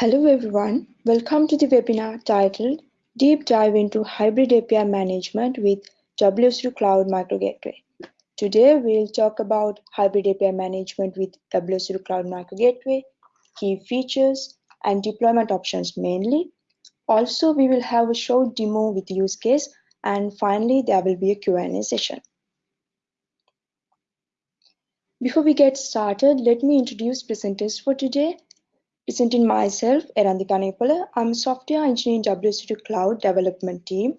Hello everyone, welcome to the webinar titled Deep Dive into Hybrid API Management with WSO2 Cloud Micro Gateway. Today we'll talk about Hybrid API Management with WSO2 Cloud Micro Gateway, key features and deployment options mainly. Also, we will have a short demo with use case and finally there will be a Q&A session. Before we get started, let me introduce presenters for today Presenting myself, Erandika Nepola. I'm a software engineer in WSO2 Cloud development team.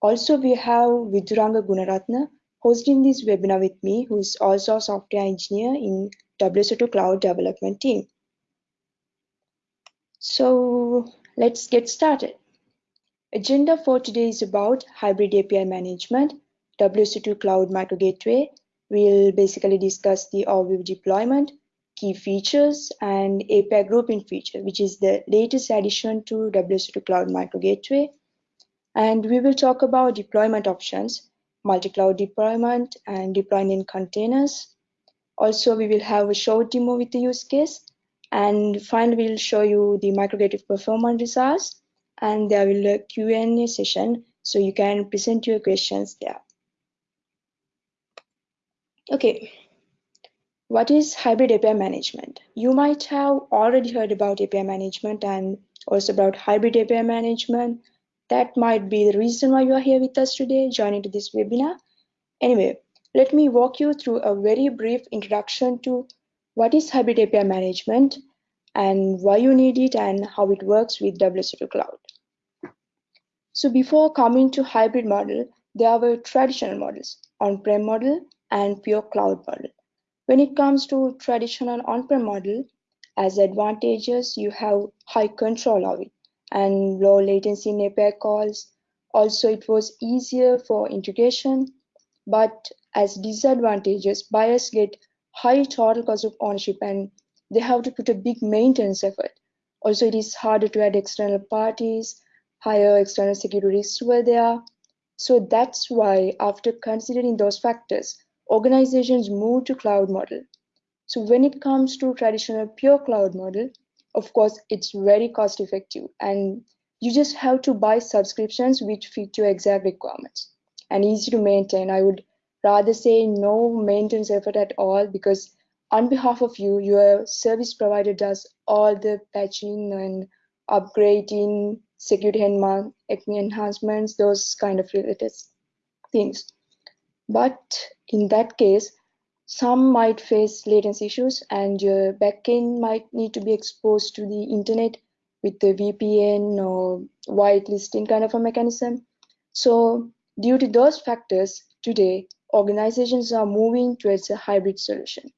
Also, we have Viduranga Gunaratna hosting this webinar with me, who is also a software engineer in WSO2 Cloud development team. So let's get started. Agenda for today is about hybrid API management, WSO2 Cloud Micro Gateway. We'll basically discuss the overview deployment, key features and API grouping feature, which is the latest addition to WSO2 Cloud Micro Gateway. And we will talk about deployment options, multi-cloud deployment and deploying in containers. Also, we will have a short demo with the use case. And finally, we'll show you the microgateway performance results. And there will be a Q&A session, so you can present your questions there. Okay, what is hybrid API management? You might have already heard about API management and also about hybrid API management. That might be the reason why you are here with us today, joining to this webinar. Anyway, let me walk you through a very brief introduction to what is hybrid API management and why you need it and how it works with WSO2 Cloud. So before coming to hybrid model, there were traditional models, on-prem model and pure cloud model. When it comes to traditional on-prem model, as advantages, you have high control of it and low latency API calls. Also, it was easier for integration, but as disadvantages, buyers get high total cost of ownership and they have to put a big maintenance effort. Also, it is harder to add external parties, higher external security risks were there. So that's why after considering those factors, organizations move to cloud model. So when it comes to traditional pure cloud model, of course, it's very cost effective and you just have to buy subscriptions which fit your exact requirements and easy to maintain. I would rather say no maintenance effort at all because on behalf of you, your service provider does all the patching and upgrading, security enhancements, those kind of related things. But in that case, some might face latency issues and your backend might need to be exposed to the internet with the VPN or whitelisting kind of a mechanism. So due to those factors, today organizations are moving towards a hybrid solution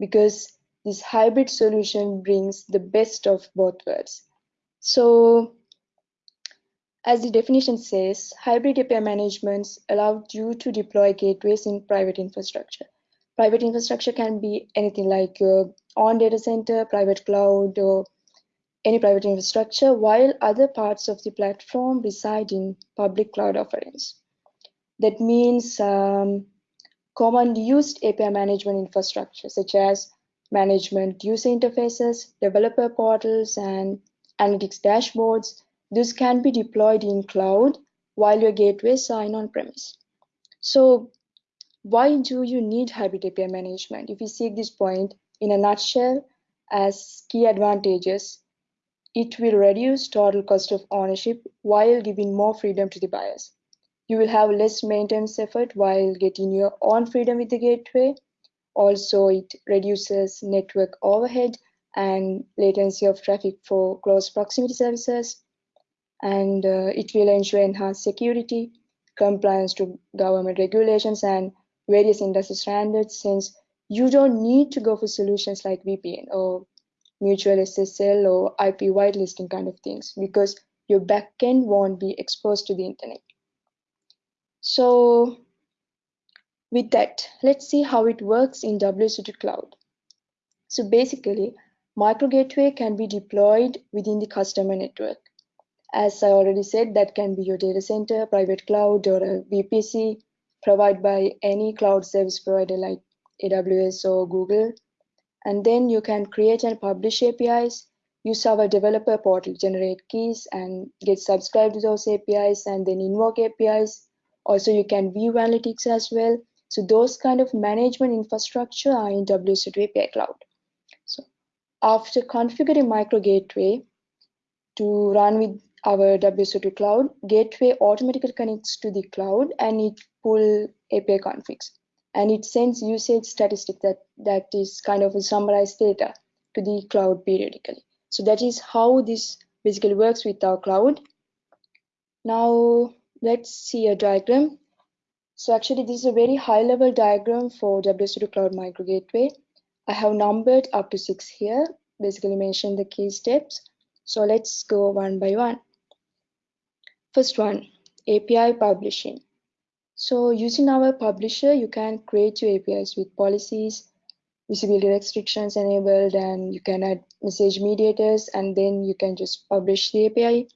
because this hybrid solution brings the best of both worlds. So as the definition says, hybrid API management allows you to deploy gateways in private infrastructure. Private infrastructure can be anything like your data center, private cloud, or any private infrastructure, while other parts of the platform reside in public cloud offerings. That means um, commonly used API management infrastructure, such as management user interfaces, developer portals, and analytics dashboards, this can be deployed in cloud while your gateway in on-premise. So why do you need hybrid API management? If you see this point in a nutshell as key advantages, it will reduce total cost of ownership while giving more freedom to the buyers. You will have less maintenance effort while getting your own freedom with the gateway. Also, it reduces network overhead and latency of traffic for close proximity services and uh, it will ensure enhanced security, compliance to government regulations and various industry standards since you don't need to go for solutions like VPN or mutual SSL or IP whitelisting kind of things because your backend won't be exposed to the internet. So with that, let's see how it works in WSO2 Cloud. So basically, Micro Gateway can be deployed within the customer network. As I already said, that can be your data center, private cloud, or a VPC provided by any cloud service provider like AWS or Google. And then you can create and publish APIs, use our developer portal, generate keys and get subscribed to those APIs and then invoke APIs. Also, you can view analytics as well. So those kind of management infrastructure are in WSO2 API Cloud. So after configuring micro gateway to run with our WSO2 cloud, gateway automatically connects to the cloud and it pull API configs. And it sends usage statistic that, that is kind of a summarized data to the cloud periodically. So that is how this basically works with our cloud. Now let's see a diagram. So actually this is a very high level diagram for WSO2 Cloud Micro Gateway. I have numbered up to six here, basically mention the key steps. So let's go one by one. First one, API publishing. So using our publisher, you can create your APIs with policies, visibility restrictions enabled, and you can add message mediators, and then you can just publish the API.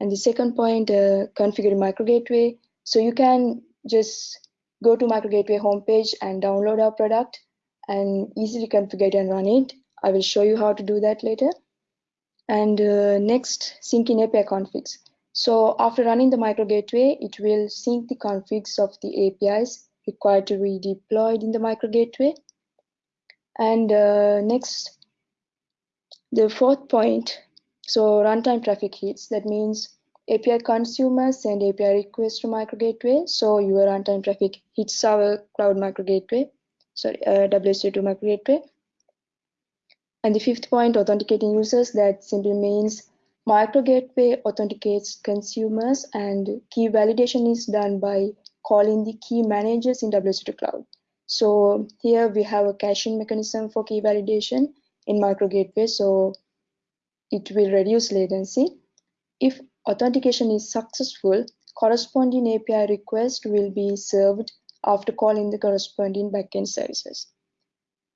And the second point, uh, configure micro gateway. So you can just go to micro gateway homepage and download our product and easily configure and run it. I will show you how to do that later. And uh, next, sync in API configs. So after running the micro gateway, it will sync the configs of the APIs required to be deployed in the micro gateway. And uh, next, the fourth point, so runtime traffic hits, that means API consumers send API requests to micro gateway. So your runtime traffic hits our cloud micro gateway, sorry, uh, WSO2 micro gateway. And the fifth point, authenticating users, that simply means Micro Gateway authenticates consumers and key validation is done by calling the key managers in WSO2 Cloud. So here we have a caching mechanism for key validation in Micro Gateway, so it will reduce latency. If authentication is successful, corresponding API request will be served after calling the corresponding backend services.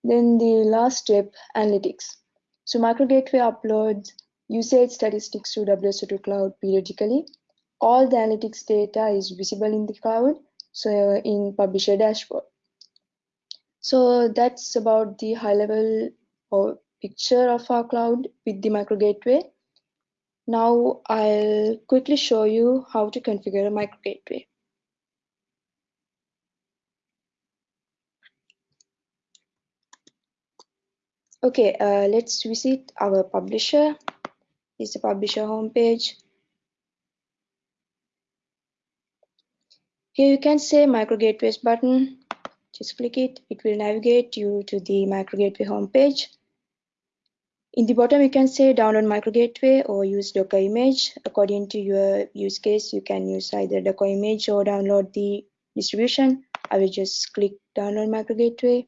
Then the last step, analytics. So Micro Gateway uploads usage statistics to WSO2 Cloud periodically. All the analytics data is visible in the cloud, so in Publisher dashboard. So that's about the high level or picture of our cloud with the micro gateway. Now I'll quickly show you how to configure a micro gateway. Okay, uh, let's visit our publisher is the publisher homepage. Here you can say micro gateways button. Just click it. It will navigate you to the micro gateway homepage. In the bottom, you can say download micro gateway or use Docker image. According to your use case, you can use either Docker image or download the distribution. I will just click download micro gateway.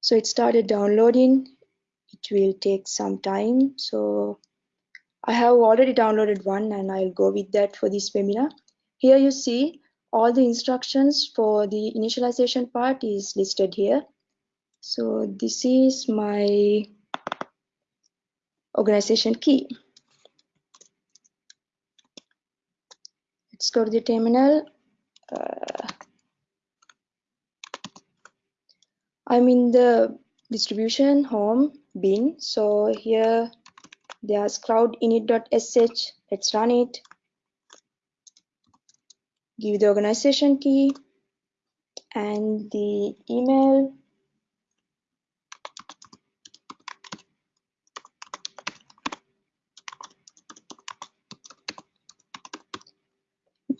So it started downloading. It will take some time. So I have already downloaded one and I'll go with that for this webinar. Here you see all the instructions for the initialization part is listed here. So this is my organization key. Let's go to the terminal. Uh, I'm in the distribution home bin. So here there's cloud init.sh. Let's run it. Give the organization key and the email.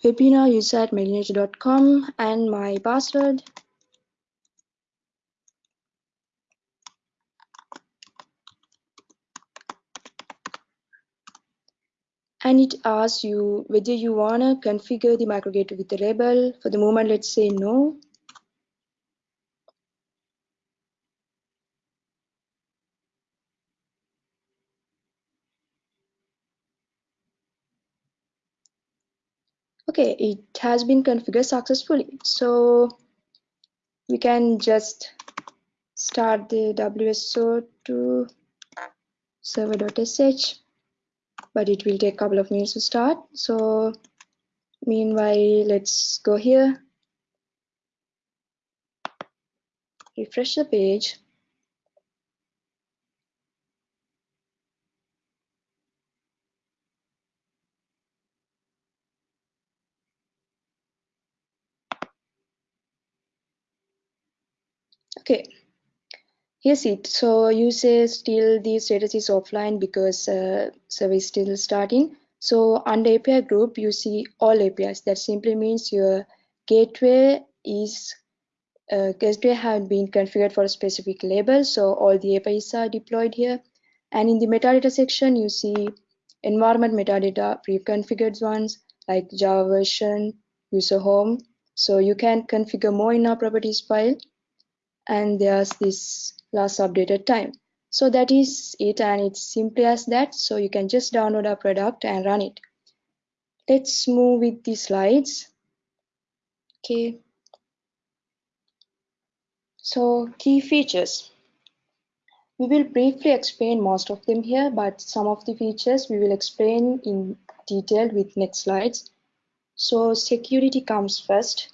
webinar user at and my password and it asks you whether you want to configure the micro with the label. For the moment, let's say no. Okay, it has been configured successfully. So we can just start the WSO2 server.sh but it will take a couple of minutes to start. So meanwhile, let's go here. Refresh the page. Okay, here's it. So you say still the status is offline because uh, service still starting. So under API group, you see all APIs. That simply means your gateway is uh, gateway have been configured for a specific label. So all the APIs are deployed here. And in the metadata section, you see environment metadata pre-configured ones like Java version, user home. So you can configure more in our properties file. And there's this last updated time. So that is it and it's simply as that. So you can just download our product and run it. Let's move with the slides. Okay. So key features. We will briefly explain most of them here, but some of the features we will explain in detail with next slides. So security comes first.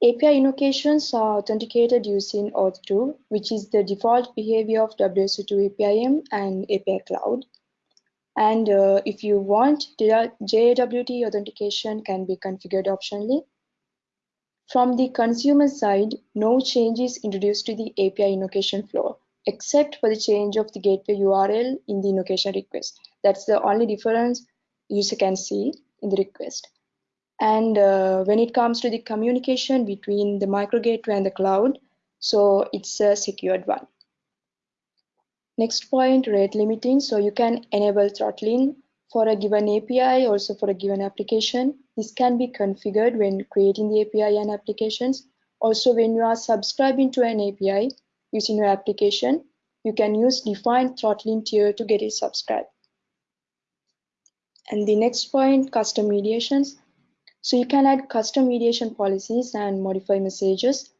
API invocations are authenticated using OAuth2, which is the default behavior of WSO2 APIM and API Cloud. And uh, if you want, JWT authentication can be configured optionally. From the consumer side, no change is introduced to the API invocation flow, except for the change of the gateway URL in the invocation request. That's the only difference user can see in the request. And uh, when it comes to the communication between the micro gateway and the cloud, so it's a secured one. Next point, rate limiting. So you can enable throttling for a given API, also for a given application. This can be configured when creating the API and applications. Also, when you are subscribing to an API using your application, you can use defined throttling tier to get it subscribed. And the next point, custom mediations. So you can add custom mediation policies and modify messages,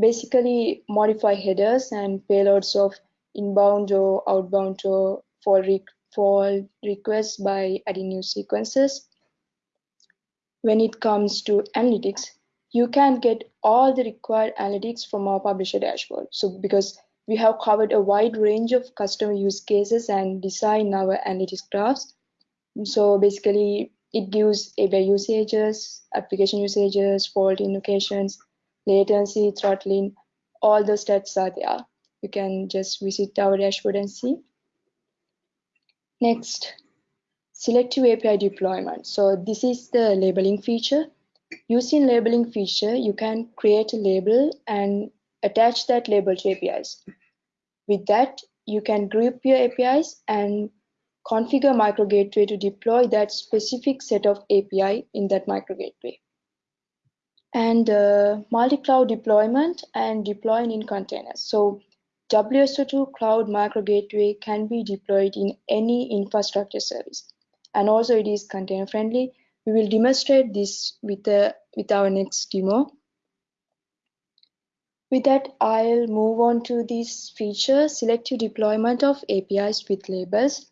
basically modify headers and payloads of inbound or outbound or for, re for requests by adding new sequences. When it comes to analytics, you can get all the required analytics from our publisher dashboard. So because we have covered a wide range of customer use cases and design our analytics graphs. So basically it gives API usages, application usages, fault invocations, latency, throttling, all the stats are there. You can just visit our dashboard and see. Next, selective API deployment. So this is the labeling feature. Using labeling feature, you can create a label and attach that label to APIs. With that, you can group your APIs and configure micro gateway to deploy that specific set of API in that micro gateway. And uh, multi-cloud deployment and deploying in containers. So WSO2 Cloud Micro Gateway can be deployed in any infrastructure service. And also it is container friendly. We will demonstrate this with, the, with our next demo. With that, I'll move on to this feature, selective deployment of APIs with labels.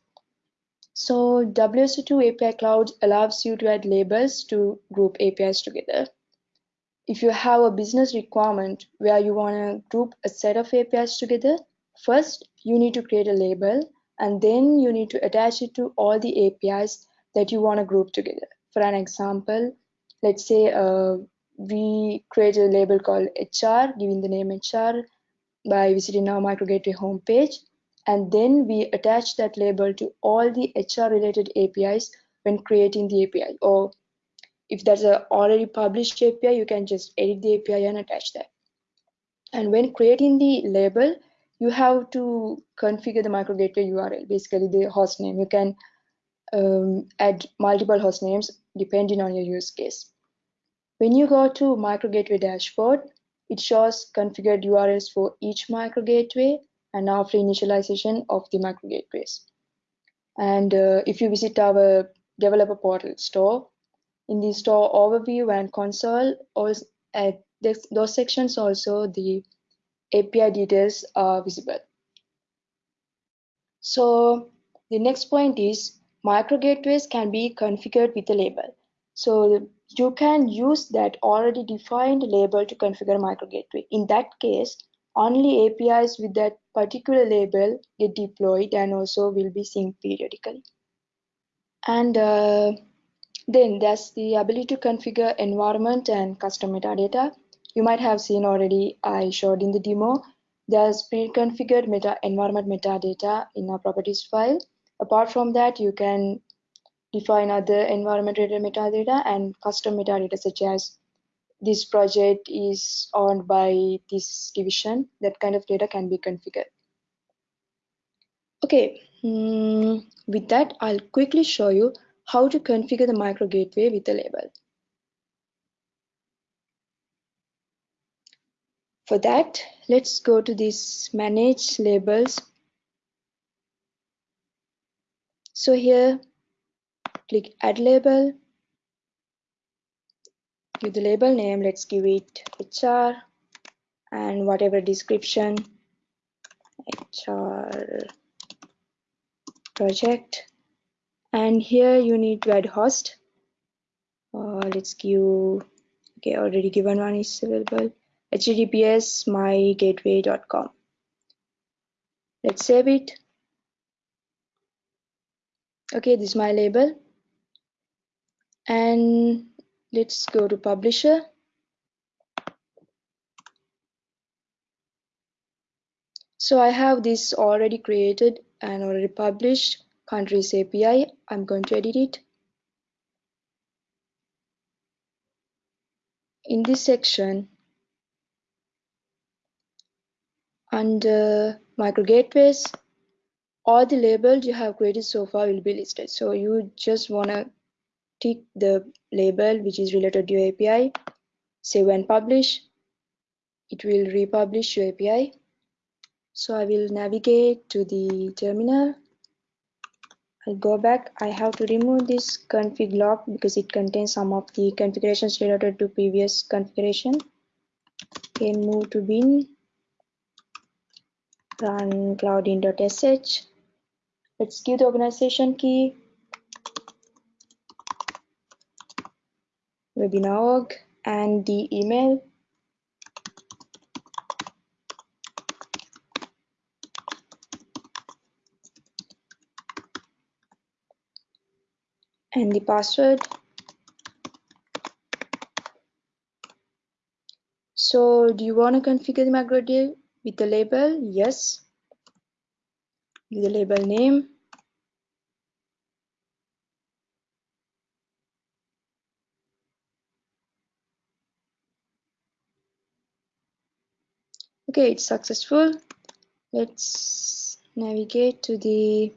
So WSO2 API Cloud allows you to add labels to group APIs together. If you have a business requirement where you want to group a set of APIs together, first you need to create a label and then you need to attach it to all the APIs that you want to group together. For an example, let's say uh, we create a label called HR, giving the name HR by visiting our MicroGateway homepage and then we attach that label to all the HR related APIs when creating the API. Or if there's a already published API, you can just edit the API and attach that. And when creating the label, you have to configure the micro gateway URL, basically the host name. You can um, add multiple host names depending on your use case. When you go to micro gateway dashboard, it shows configured URLs for each micro gateway and after initialization of the micro gateways. And uh, if you visit our developer portal store, in the store overview and console, also at this, those sections also the API details are visible. So the next point is micro gateways can be configured with a label. So you can use that already defined label to configure micro gateway. In that case, only APIs with that particular label get deployed and also will be synced periodically. And uh, then there's the ability to configure environment and custom metadata. You might have seen already, I showed in the demo. there's pre-configured meta environment metadata in our properties file. Apart from that, you can define other environment related metadata and custom metadata such as this project is owned by this division. That kind of data can be configured. Okay, mm, with that, I'll quickly show you how to configure the micro gateway with a label. For that, let's go to this manage labels. So here, click add label. Give the label name, let's give it HR and whatever description, HR project. And here you need to add host. Uh, let's give, okay, already given one is available https mygateway.com. Let's save it. Okay, this is my label. And let's go to publisher. So I have this already created and already published countries API. I'm going to edit it. In this section, under micro gateways all the labels you have created so far will be listed so you just want to tick the label which is related to your API save and publish it will republish your API so I will navigate to the terminal. I'll go back. I have to remove this config log because it contains some of the configurations related to previous configuration. Okay move to bin. Run cloud init.sh. Let's give the organization key, webinar.org, and the email. and the password. So do you want to configure the MicroGateway with the label yes With the label name okay it's successful let's navigate to the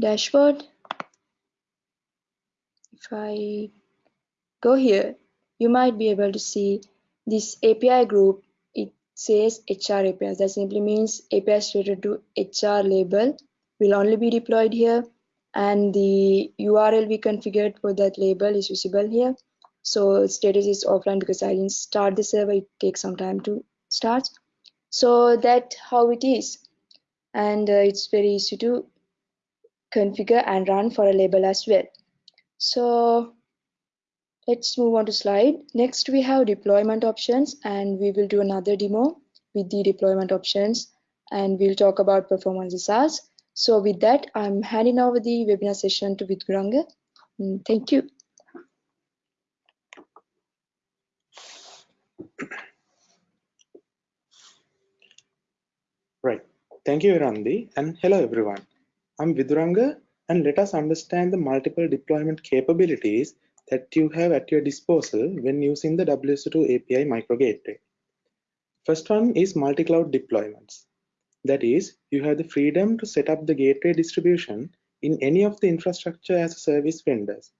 dashboard if I go here you might be able to see this API group, it says HR APIs. That simply means APIs related to HR label will only be deployed here and the URL we configured for that label is visible here. So status is offline because I didn't start the server. It takes some time to start. So that how it is. And uh, it's very easy to configure and run for a label as well. So Let's move on to slide. Next, we have deployment options and we will do another demo with the deployment options and we'll talk about performance SaaS. So with that, I'm handing over the webinar session to Viduranga. Mm, thank you. Right. Thank you, Randi, and hello, everyone. I'm Viduranga, and let us understand the multiple deployment capabilities that you have at your disposal when using the WSO2 API micro gateway. First one is multi-cloud deployments. That is, you have the freedom to set up the gateway distribution in any of the infrastructure as a service vendors.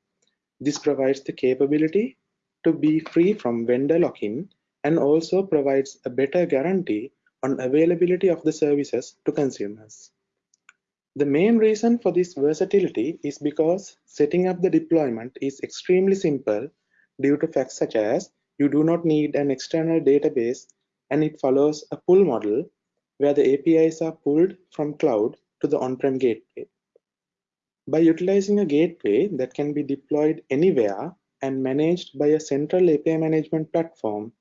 This provides the capability to be free from vendor lock-in and also provides a better guarantee on availability of the services to consumers. The main reason for this versatility is because setting up the deployment is extremely simple due to facts such as you do not need an external database and it follows a pull model where the APIs are pulled from cloud to the on-prem gateway. By utilizing a gateway that can be deployed anywhere and managed by a central API management platform,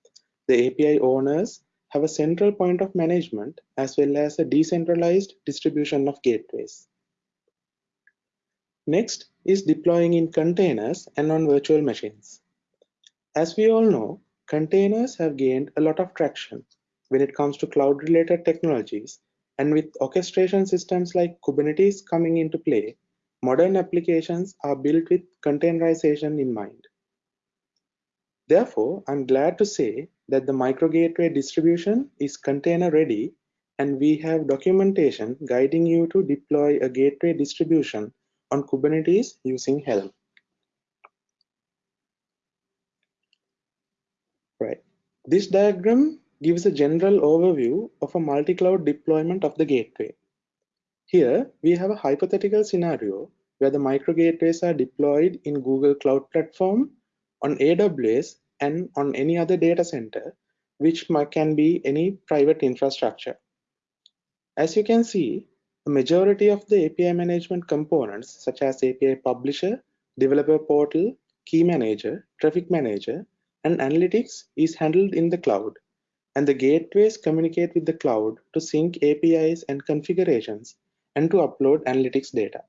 the API owners have a central point of management as well as a decentralized distribution of gateways. Next is deploying in containers and on virtual machines. As we all know, containers have gained a lot of traction when it comes to cloud-related technologies, and with orchestration systems like Kubernetes coming into play, modern applications are built with containerization in mind. Therefore, I'm glad to say that the microgateway distribution is container ready and we have documentation guiding you to deploy a gateway distribution on Kubernetes using Helm. Right. This diagram gives a general overview of a multi-cloud deployment of the gateway. Here, we have a hypothetical scenario where the microgateways are deployed in Google Cloud Platform, on AWS, and on any other data center, which can be any private infrastructure. As you can see, the majority of the API management components, such as API Publisher, Developer Portal, Key Manager, Traffic Manager, and Analytics is handled in the cloud, and the gateways communicate with the cloud to sync APIs and configurations and to upload analytics data.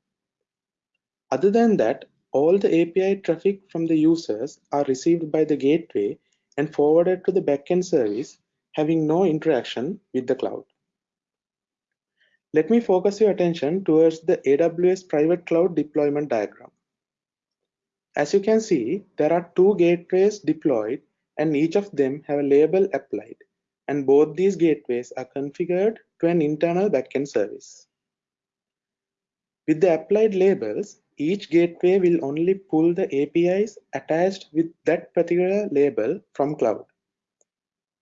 Other than that, all the API traffic from the users are received by the gateway and forwarded to the backend service, having no interaction with the cloud. Let me focus your attention towards the AWS private cloud deployment diagram. As you can see, there are two gateways deployed and each of them have a label applied and both these gateways are configured to an internal backend service. With the applied labels, each gateway will only pull the APIs attached with that particular label from cloud.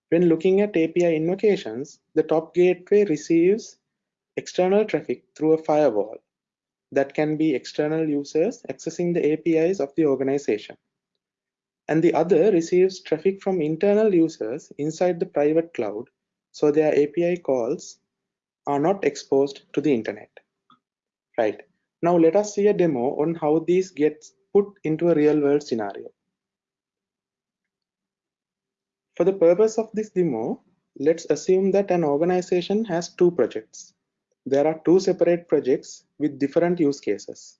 When looking at API invocations, the top gateway receives external traffic through a firewall that can be external users accessing the APIs of the organization. And the other receives traffic from internal users inside the private cloud, so their API calls are not exposed to the internet. Right. Now let us see a demo on how these gets put into a real world scenario. For the purpose of this demo, let's assume that an organization has two projects. There are two separate projects with different use cases.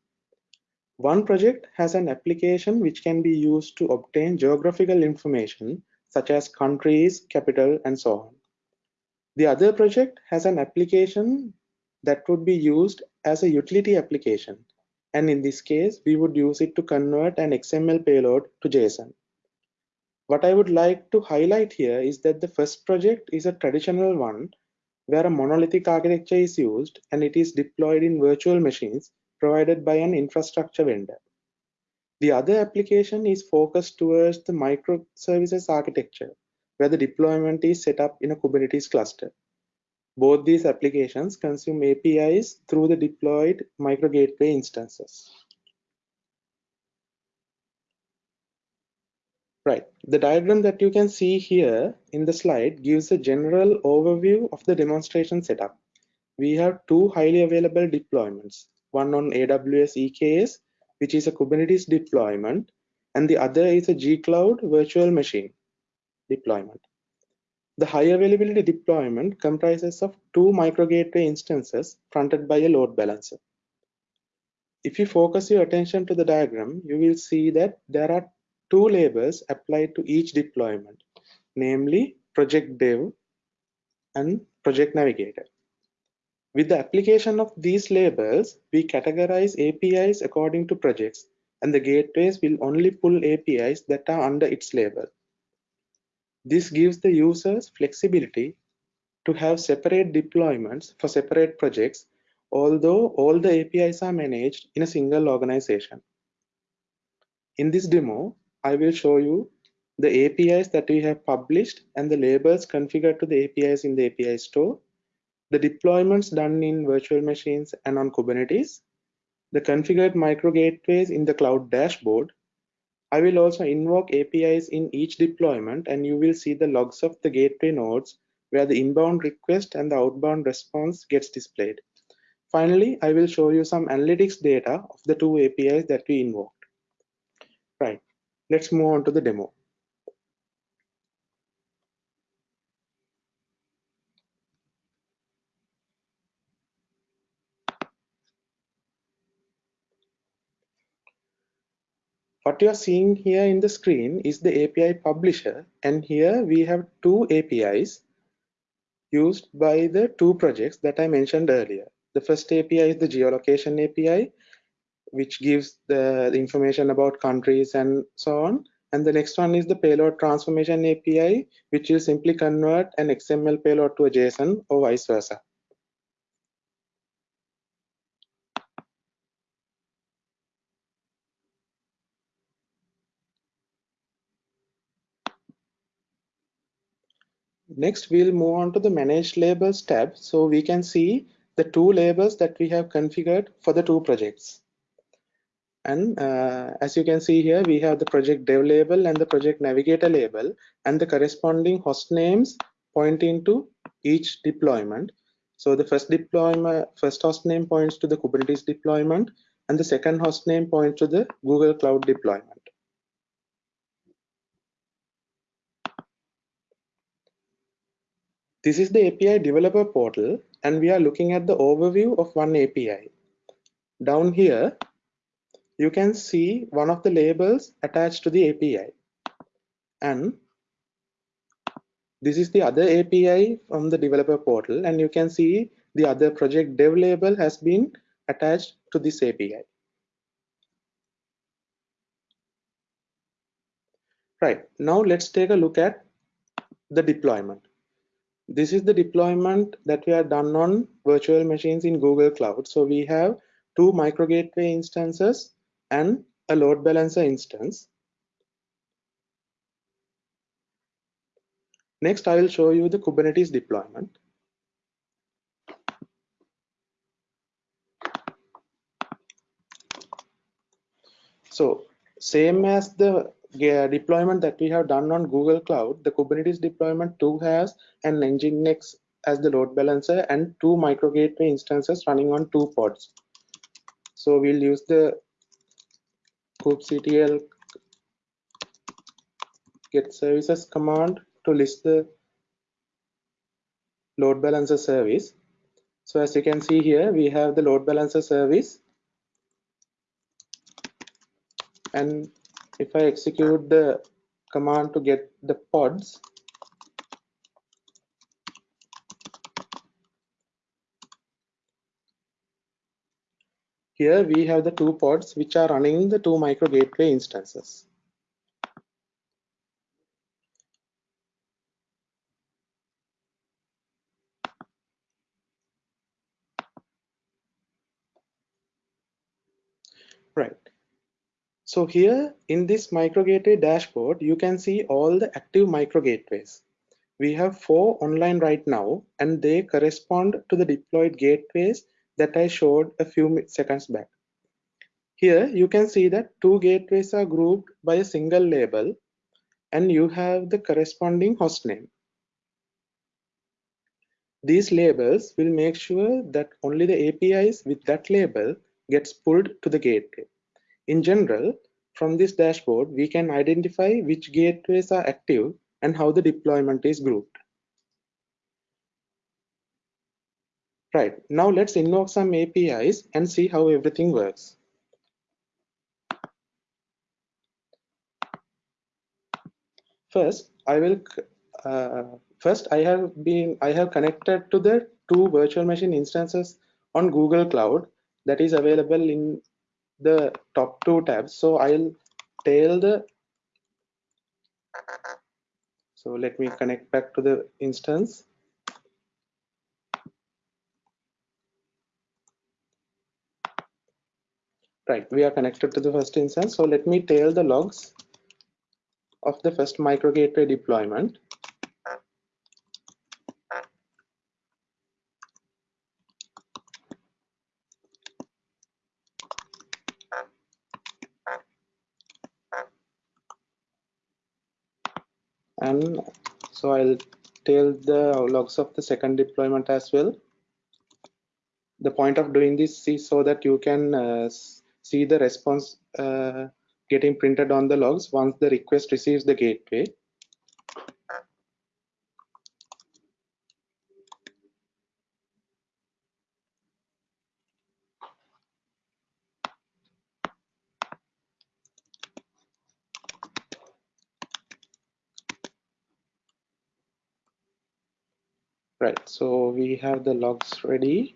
One project has an application which can be used to obtain geographical information such as countries, capital, and so on. The other project has an application that would be used as a utility application. And in this case, we would use it to convert an XML payload to JSON. What I would like to highlight here is that the first project is a traditional one where a monolithic architecture is used and it is deployed in virtual machines provided by an infrastructure vendor. The other application is focused towards the microservices architecture, where the deployment is set up in a Kubernetes cluster. Both these applications consume APIs through the deployed microgateway instances. Right, the diagram that you can see here in the slide gives a general overview of the demonstration setup. We have two highly available deployments, one on AWS EKS, which is a Kubernetes deployment, and the other is a G-Cloud virtual machine deployment. The high availability deployment comprises of two microgateway instances fronted by a load balancer. If you focus your attention to the diagram, you will see that there are two labels applied to each deployment, namely Project Dev and Project Navigator. With the application of these labels, we categorize APIs according to projects, and the gateways will only pull APIs that are under its label. This gives the users flexibility to have separate deployments for separate projects, although all the APIs are managed in a single organization. In this demo, I will show you the APIs that we have published and the labels configured to the APIs in the API store, the deployments done in virtual machines and on Kubernetes, the configured micro gateways in the cloud dashboard. I will also invoke APIs in each deployment and you will see the logs of the gateway nodes where the inbound request and the outbound response gets displayed. Finally, I will show you some analytics data of the two APIs that we invoked. Right. Let's move on to the demo. What you are seeing here in the screen is the API publisher and here we have two APIs used by the two projects that I mentioned earlier. The first API is the geolocation API, which gives the, the information about countries and so on. And the next one is the payload transformation API, which will simply convert an XML payload to a JSON or vice versa. Next, we'll move on to the manage labels tab. So we can see the two labels that we have configured for the two projects. And uh, as you can see here, we have the project dev label and the project navigator label and the corresponding host names pointing to each deployment. So the first deployment, first host name points to the Kubernetes deployment and the second host name points to the Google Cloud deployment. This is the API developer portal and we are looking at the overview of one API. Down here, you can see one of the labels attached to the API. And this is the other API from the developer portal and you can see the other project dev label has been attached to this API. Right, now let's take a look at the deployment. This is the deployment that we have done on virtual machines in Google Cloud. So we have two micro gateway instances and a load balancer instance. Next, I will show you the Kubernetes deployment. So same as the deployment that we have done on Google Cloud, the Kubernetes deployment too has an Nginx as the load balancer and two micro gateway instances running on two pods. So we'll use the kubectl get services command to list the load balancer service. So as you can see here, we have the load balancer service and if I execute the command to get the pods, here we have the two pods which are running the two micro gateway instances. Right. So here in this micro gateway dashboard, you can see all the active micro gateways. We have four online right now, and they correspond to the deployed gateways that I showed a few seconds back. Here you can see that two gateways are grouped by a single label, and you have the corresponding host name. These labels will make sure that only the APIs with that label gets pulled to the gateway. In general, from this dashboard, we can identify which gateways are active and how the deployment is grouped. Right, now let's invoke some APIs and see how everything works. First, I will uh, first I have been I have connected to the two virtual machine instances on Google Cloud that is available in the top two tabs. So i'll tail the so let me connect back to the instance. Right we are connected to the first instance. So let me tail the logs of the first micro gateway deployment so I'll tail the logs of the second deployment as well. The point of doing this is so that you can uh, see the response uh, getting printed on the logs once the request receives the gateway. So we have the logs ready.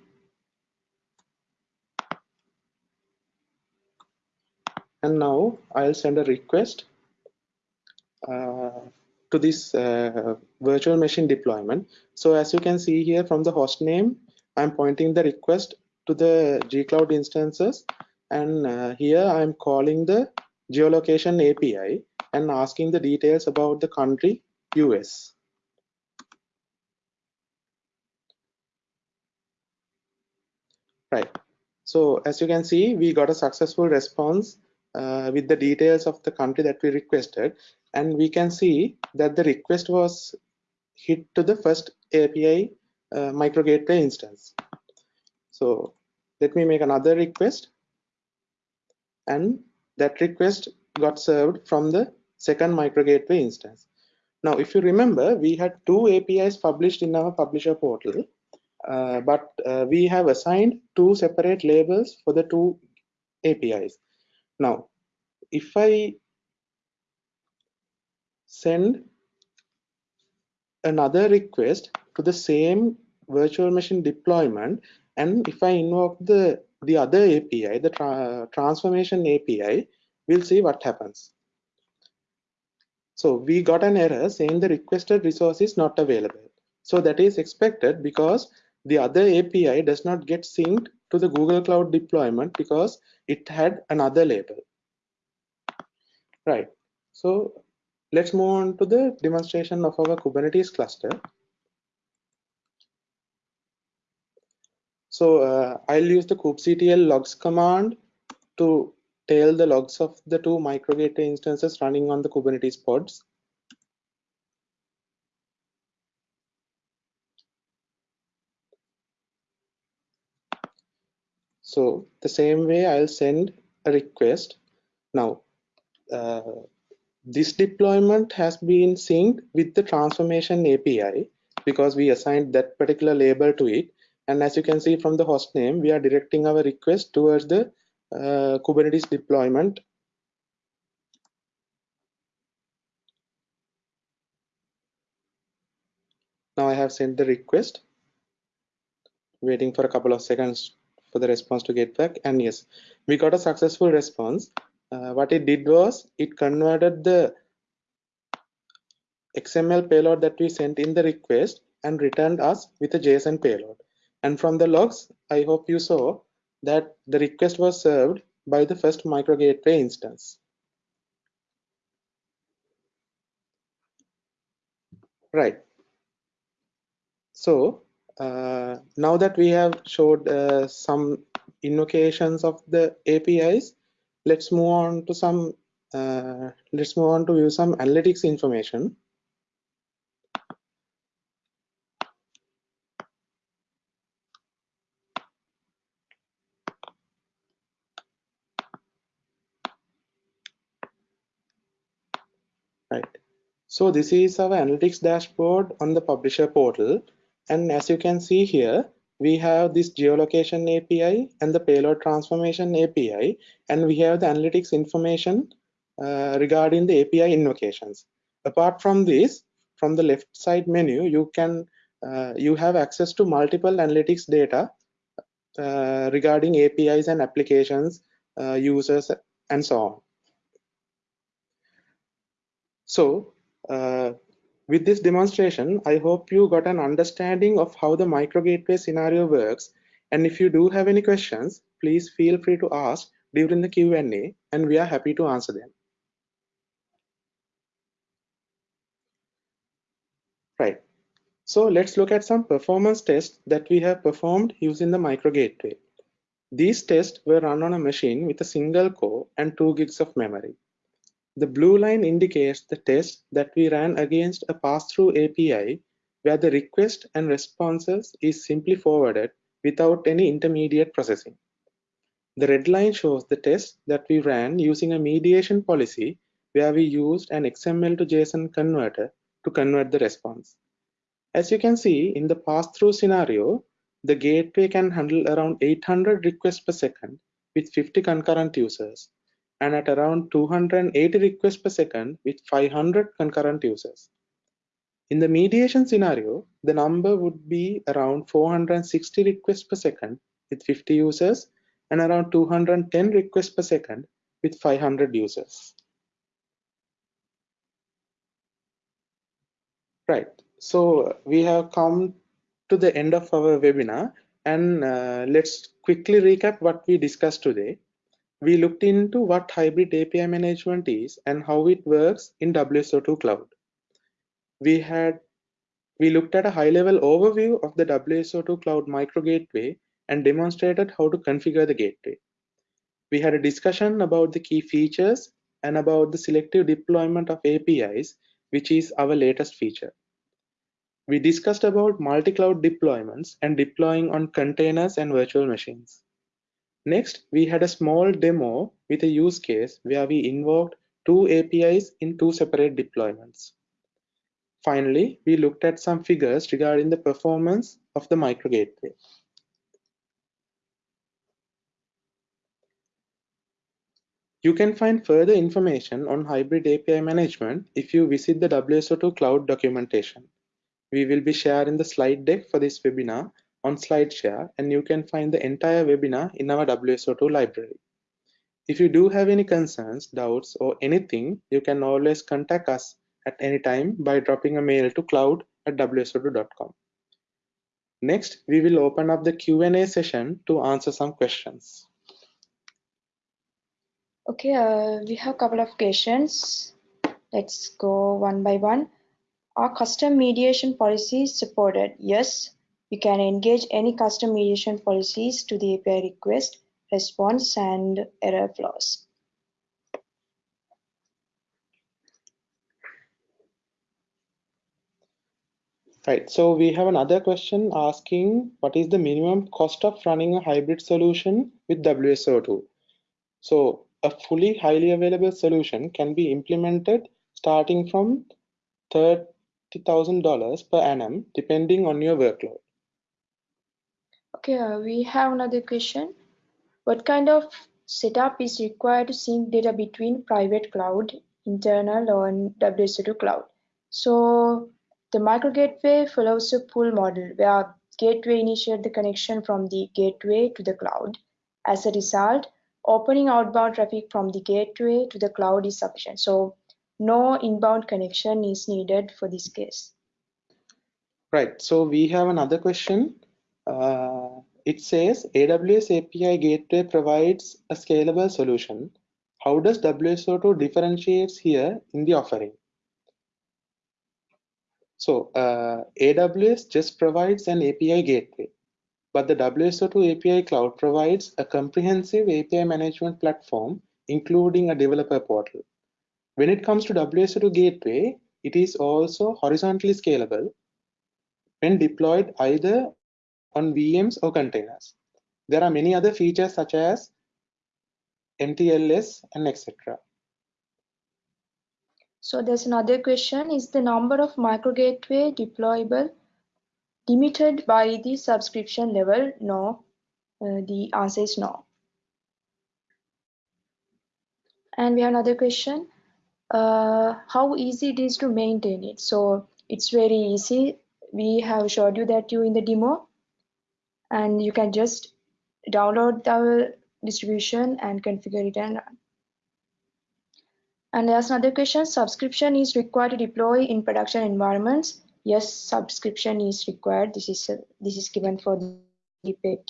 And now I'll send a request uh, to this uh, virtual machine deployment. So as you can see here from the host name, I'm pointing the request to the gcloud instances and uh, here I'm calling the geolocation API and asking the details about the country US. Right. So as you can see, we got a successful response uh, with the details of the country that we requested. And we can see that the request was hit to the first API uh, microgateway instance. So let me make another request and that request got served from the second microgateway instance. Now, if you remember, we had two APIs published in our publisher portal, uh, but uh, we have assigned two separate labels for the two APIs. Now, if I send another request to the same virtual machine deployment, and if I invoke the the other API, the tra transformation API, we'll see what happens. So we got an error saying the requested resource is not available. So that is expected because the other API does not get synced to the Google Cloud deployment because it had another label. Right. So let's move on to the demonstration of our Kubernetes cluster. So uh, I'll use the kubectl logs command to tail the logs of the two microgateway instances running on the Kubernetes pods. So the same way I'll send a request. Now, uh, this deployment has been synced with the transformation API because we assigned that particular label to it. And as you can see from the host name, we are directing our request towards the uh, Kubernetes deployment. Now I have sent the request, waiting for a couple of seconds for the response to get back. And yes, we got a successful response. Uh, what it did was it converted the XML payload that we sent in the request and returned us with a JSON payload. And from the logs, I hope you saw that the request was served by the first microgateway instance. Right. So uh, now that we have showed uh, some invocations of the APIs, let's move on to some uh, let's move on to view some analytics information. right so this is our analytics dashboard on the publisher portal and as you can see here we have this geolocation API and the payload transformation API and we have the analytics information uh, regarding the API invocations. Apart from this from the left side menu you can uh, you have access to multiple analytics data uh, regarding APIs and applications uh, users and so on. So uh, with this demonstration, I hope you got an understanding of how the microgateway scenario works. And if you do have any questions, please feel free to ask during the Q&A and we are happy to answer them. Right. So let's look at some performance tests that we have performed using the microgateway. These tests were run on a machine with a single core and 2 gigs of memory. The blue line indicates the test that we ran against a pass-through API where the request and responses is simply forwarded without any intermediate processing. The red line shows the test that we ran using a mediation policy where we used an XML to JSON converter to convert the response. As you can see in the pass-through scenario, the gateway can handle around 800 requests per second with 50 concurrent users and at around 280 requests per second with 500 concurrent users. In the mediation scenario, the number would be around 460 requests per second with 50 users and around 210 requests per second with 500 users. Right, so we have come to the end of our webinar and uh, let's quickly recap what we discussed today. We looked into what hybrid API management is and how it works in WSO2 Cloud. We had we looked at a high-level overview of the WSO2 Cloud MicroGateway and demonstrated how to configure the gateway. We had a discussion about the key features and about the selective deployment of APIs, which is our latest feature. We discussed about multi-cloud deployments and deploying on containers and virtual machines. Next, we had a small demo with a use case where we invoked two APIs in two separate deployments. Finally, we looked at some figures regarding the performance of the microgateway. You can find further information on hybrid API management if you visit the WSO2 Cloud documentation. We will be sharing the slide deck for this webinar on SlideShare and you can find the entire webinar in our WSO2 library. If you do have any concerns, doubts or anything, you can always contact us at any time by dropping a mail to cloud at wso2.com. Next, we will open up the Q&A session to answer some questions. Okay, uh, we have a couple of questions. Let's go one by one. Are custom mediation policies supported? Yes, you can engage any custom mediation policies to the API request, response, and error flows. Right, so we have another question asking what is the minimum cost of running a hybrid solution with WSO2? So a fully highly available solution can be implemented starting from $30,000 per annum depending on your workload. Okay, uh, we have another question. What kind of setup is required to sync data between private cloud, internal, or WSO2 cloud? So the micro gateway follows a pull model where gateway initiate the connection from the gateway to the cloud. As a result, opening outbound traffic from the gateway to the cloud is sufficient. So no inbound connection is needed for this case. Right, so we have another question. Uh, it says AWS API Gateway provides a scalable solution. How does WSO2 differentiates here in the offering? So uh, AWS just provides an API gateway, but the WSO2 API Cloud provides a comprehensive API management platform, including a developer portal. When it comes to WSO2 Gateway, it is also horizontally scalable when deployed either on VMs or containers. There are many other features such as MTLS and etc. So there's another question, is the number of microgateway deployable limited by the subscription level? No, uh, the answer is no. And we have another question, uh, how easy it is to maintain it? So it's very easy. We have showed you that you in the demo and you can just download the distribution and configure it and run. And there's another question, subscription is required to deploy in production environments. Yes, subscription is required. This is a, this is given for the paid.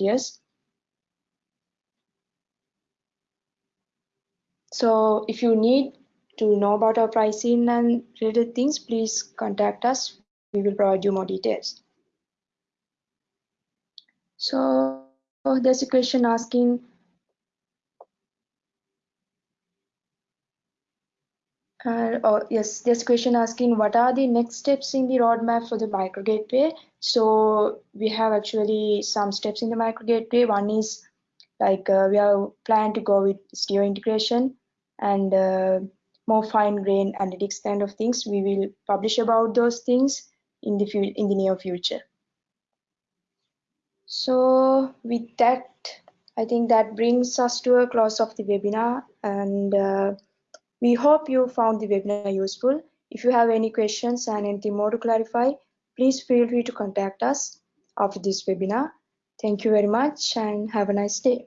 So if you need to know about our pricing and related things, please contact us. We will provide you more details. So there's a question asking, uh, oh, yes, there's a question asking what are the next steps in the roadmap for the microgateway? So we have actually some steps in the microgateway. One is like uh, we are planning to go with Istio integration and uh, more fine grain analytics kind of things. We will publish about those things in the in the near future. So with that, I think that brings us to a close of the webinar and uh, we hope you found the webinar useful. If you have any questions and anything more to clarify, please feel free to contact us after this webinar. Thank you very much and have a nice day.